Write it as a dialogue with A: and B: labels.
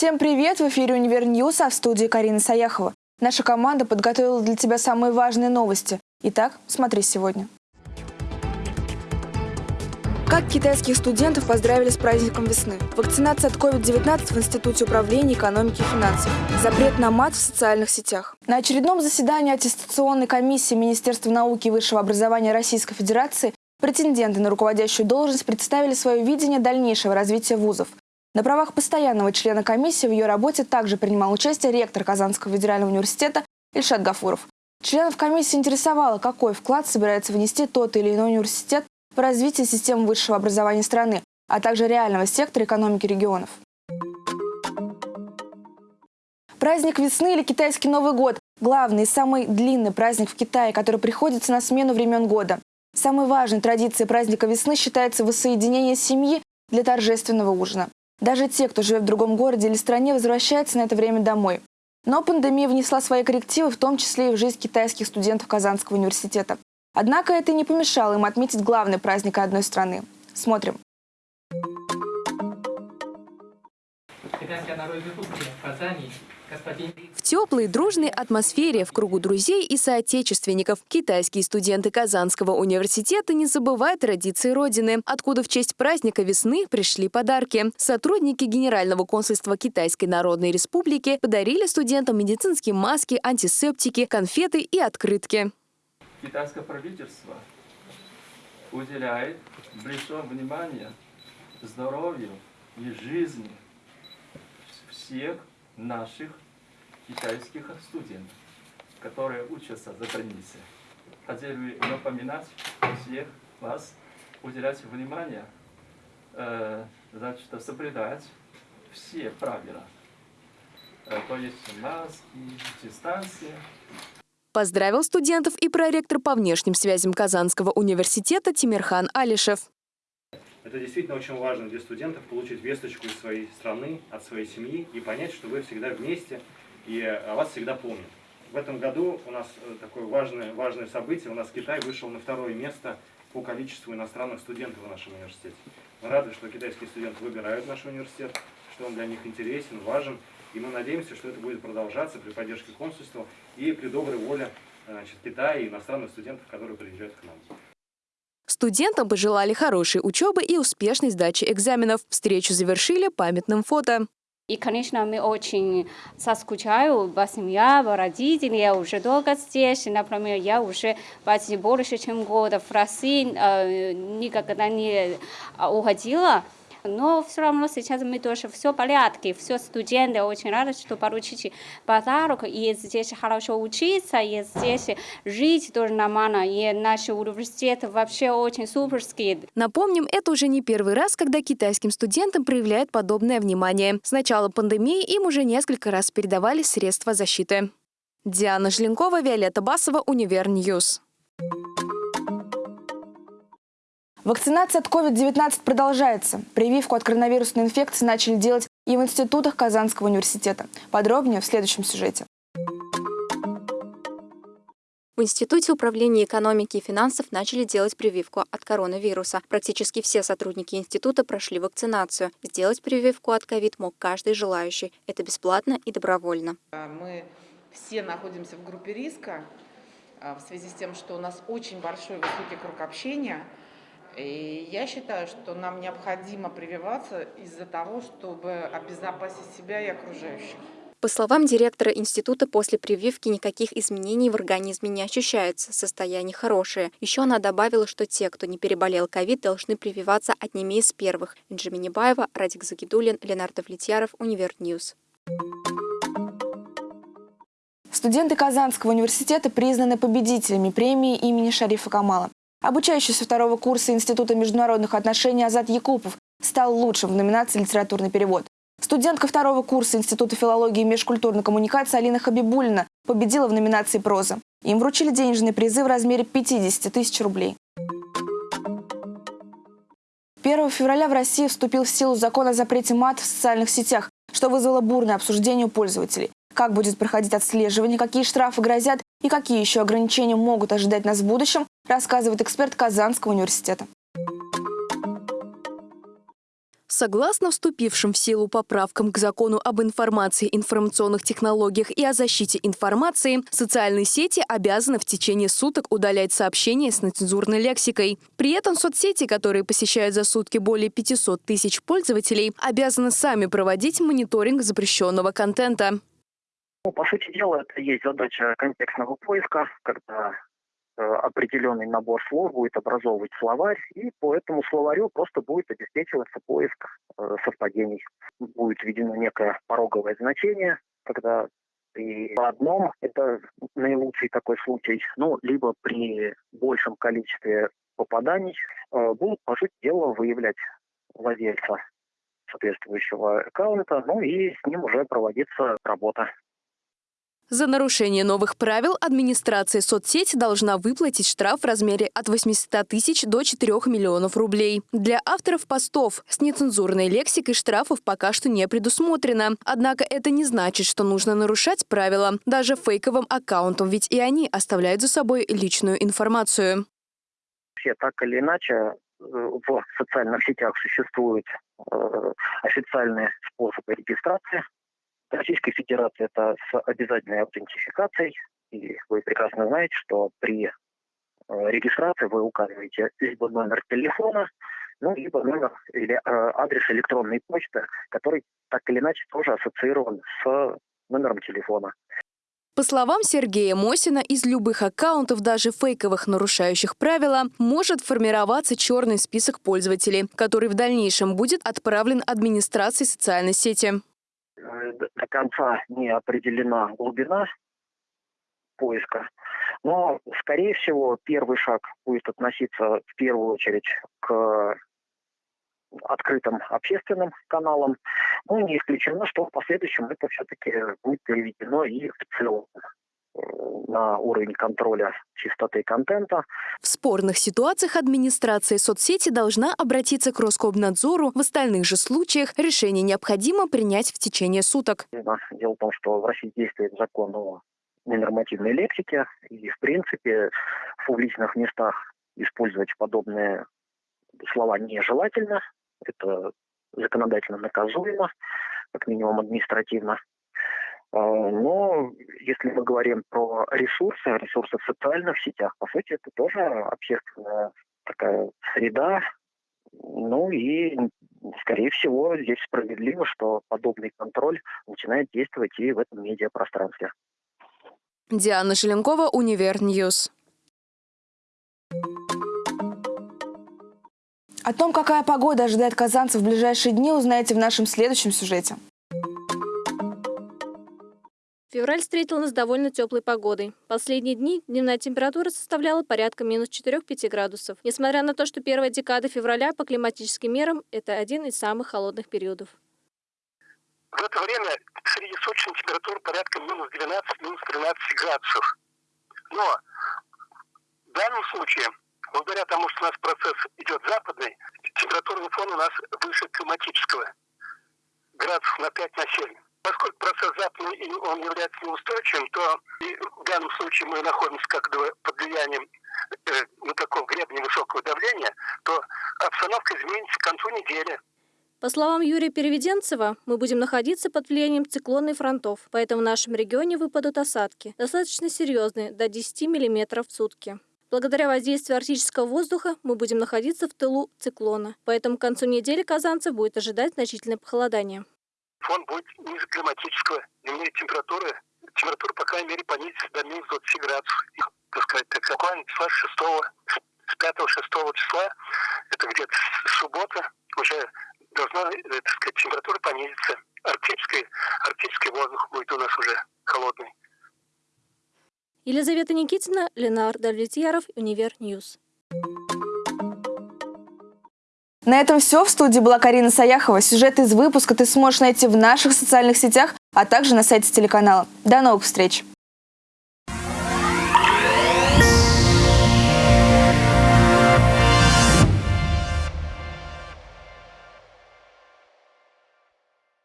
A: Всем привет! В эфире «Univer News», а в студии Карина Саяхова. Наша команда подготовила для тебя самые важные новости. Итак, смотри сегодня. Как китайских студентов поздравили с праздником весны? Вакцинация от COVID-19 в Институте управления экономики и финансов. Запрет на мат в социальных сетях. На очередном заседании аттестационной комиссии Министерства науки и высшего образования Российской Федерации претенденты на руководящую должность представили свое видение дальнейшего развития вузов. На правах постоянного члена комиссии в ее работе также принимал участие ректор Казанского федерального университета Ильшат Гафуров. Членов комиссии интересовало, какой вклад собирается внести тот или иной университет в развитие системы высшего образования страны, а также реального сектора экономики регионов. Праздник весны или китайский Новый год – главный и самый длинный праздник в Китае, который приходится на смену времен года. Самой важной традицией праздника весны считается воссоединение семьи для торжественного ужина. Даже те, кто живет в другом городе или стране, возвращаются на это время домой. Но пандемия внесла свои коррективы, в том числе и в жизнь китайских студентов Казанского университета. Однако это не помешало им отметить главный праздник одной страны. Смотрим.
B: Китайская народная республика Казани
C: в теплой, дружной атмосфере, в кругу друзей и соотечественников, китайские студенты Казанского университета не забывают традиции Родины, откуда в честь праздника весны пришли подарки. Сотрудники Генерального консульства Китайской Народной Республики подарили студентам медицинские маски, антисептики, конфеты и открытки.
D: Китайское правительство уделяет большое внимание здоровью и жизни всех наших китайских студентов, которые учатся за границей. Хотели напоминать всех вас, уделять внимание, э, значит, соблюдать все правила. Э, то есть маски, дистанция.
C: Поздравил студентов и проректор по внешним связям Казанского университета Тимирхан Алишев.
E: Это действительно очень важно для студентов получить весточку из своей страны, от своей семьи и понять, что вы всегда вместе и о вас всегда помнят. В этом году у нас э, такое важное, важное событие. У нас Китай вышел на второе место по количеству иностранных студентов в нашем университете. Мы рады, что китайские студенты выбирают наш университет, что он для них интересен, важен. И мы надеемся, что это будет продолжаться при поддержке консульства и при доброй воле значит, Китая и иностранных студентов, которые приезжают к нам.
C: Студентам пожелали хорошей учебы и успешной сдачи экзаменов. Встречу завершили памятным фото.
F: И, конечно, мы очень соскучаю по семье, по родителям. Я уже долго здесь. Например, я уже почти больше, чем года в России э, никогда не уходила. Но все равно сейчас мы тоже все в порядке, все студенты очень рады, что получили подарок, и здесь хорошо учиться, и здесь жить тоже нормально, и наши университеты вообще очень суперские.
C: Напомним, это уже не первый раз, когда китайским студентам проявляют подобное внимание. С начала пандемии им уже несколько раз передавали средства защиты. Диана Желенкова, Виолетта Басова, Univer News.
A: Вакцинация от COVID-19 продолжается. Прививку от коронавирусной инфекции начали делать и в институтах Казанского университета. Подробнее в следующем сюжете.
G: В Институте управления экономики и финансов начали делать прививку от коронавируса. Практически все сотрудники института прошли вакцинацию. Сделать прививку от ковид мог каждый желающий. Это бесплатно и добровольно.
H: Мы все находимся в группе риска а, в связи с тем, что у нас очень большой высокий круг общения – и я считаю, что нам необходимо прививаться из-за того, чтобы обезопасить себя и окружающих.
G: По словам директора института, после прививки никаких изменений в организме не ощущается, состояние хорошее. Еще она добавила, что те, кто не переболел ковид, должны прививаться одними из первых. Инджи Минибаева, Радик Загидулин, Ленар Давлетьяров, Univer News.
A: Студенты Казанского университета признаны победителями премии имени Шарифа Камала. Обучающийся второго курса Института международных отношений Азат Якупов стал лучшим в номинации «Литературный перевод». Студентка второго курса Института филологии и межкультурной коммуникации Алина Хабибулина победила в номинации «Проза». Им вручили денежные призы в размере 50 тысяч рублей. 1 февраля в России вступил в силу закон о запрете мат в социальных сетях, что вызвало бурное обсуждение у пользователей. Как будет проходить отслеживание, какие штрафы грозят и какие еще ограничения могут ожидать нас в будущем, рассказывает эксперт Казанского университета.
C: Согласно вступившим в силу поправкам к закону об информации, информационных технологиях и о защите информации, социальные сети обязаны в течение суток удалять сообщения с нецензурной лексикой. При этом соцсети, которые посещают за сутки более 500 тысяч пользователей, обязаны сами проводить мониторинг запрещенного контента.
I: Ну, по сути дела, это есть задача контекстного поиска, когда Э, определенный набор слов будет образовывать словарь, и по этому словарю просто будет обеспечиваться поиск э, совпадений. Будет введено некое пороговое значение, когда при одном это наилучший такой случай, ну, либо при большем количестве попаданий э, будут, по сути дела, выявлять владельца соответствующего аккаунта, ну и с ним уже проводится работа.
C: За нарушение новых правил администрация соцсети должна выплатить штраф в размере от 800 тысяч до 4 миллионов рублей. Для авторов постов с нецензурной лексикой штрафов пока что не предусмотрено. Однако это не значит, что нужно нарушать правила даже фейковым аккаунтам, ведь и они оставляют за собой личную информацию.
I: Все так или иначе э, в социальных сетях существуют э, официальные способы регистрации Российской Федерации это с обязательной аутентификацией. И вы прекрасно знаете, что при э, регистрации вы указываете либо номер телефона, ну, либо номер или э, адрес электронной почты, который так или иначе тоже ассоциирован с номером телефона.
C: По словам Сергея Мосина, из любых аккаунтов, даже фейковых, нарушающих правила, может формироваться черный список пользователей, который в дальнейшем будет отправлен администрации социальной сети
I: до конца не определена глубина поиска. Но, скорее всего, первый шаг будет относиться в первую очередь к открытым общественным каналам. Ну, не исключено, что в последующем это все-таки будет переведено и в целом на уровень контроля чистоты контента.
C: В спорных ситуациях администрация соцсети должна обратиться к Роскомнадзору. В остальных же случаях решение необходимо принять в течение суток.
I: Дело в том, что в России действует закон о ненормативной лексике, и, в принципе, в публичных местах использовать подобные слова нежелательно. Это законодательно наказуемо, как минимум административно. А, но если мы говорим про ресурсы, ресурсы в социальных сетях, по сути, это тоже общественная такая среда. Ну и, скорее всего, здесь справедливо, что подобный контроль начинает действовать и в этом медиапространстве.
C: Диана Желенкова, Univer News.
A: О том, какая погода ожидает казанцев в ближайшие дни, узнаете в нашем следующем сюжете.
J: Февраль встретил нас довольно теплой погодой. Последние дни дневная температура составляла порядка минус 4-5 градусов. Несмотря на то, что первая декада февраля по климатическим мерам – это один из самых холодных периодов.
K: В это время среднесуточная температура порядка минус 12, минус 13 градусов. Но в данном случае, благодаря тому, что у нас процесс идет западный, температурный фон у нас выше климатического. Градусов на 5 на 7. Поскольку процесс западный он является неустойчивым, то в данном случае мы находимся как бы под влиянием э, ну, такого гребня высокого давления, то обстановка изменится к концу недели.
J: По словам Юрия Переведенцева, мы будем находиться под влиянием циклонных фронтов, поэтому в нашем регионе выпадут осадки, достаточно серьезные, до 10 мм в сутки. Благодаря воздействию арктического воздуха мы будем находиться в тылу циклона, поэтому к концу недели казанцев будет ожидать значительное похолодание
K: фон будет ниже климатического. Дневные температуры, температура, по крайней мере, понизится до минус 20 градусов. И, так сказать, так буквально числа 6, с 5-6 числа, это где-то суббота, уже должна, э, так сказать, температура понизиться. Арктический, арктический воздух будет у нас уже холодный.
J: Елизавета Никитина, Ленар Давлетьяров, Univer News.
A: На этом все. В студии была Карина Саяхова. Сюжет из выпуска ты сможешь найти в наших социальных сетях, а также на сайте телеканала. До новых встреч!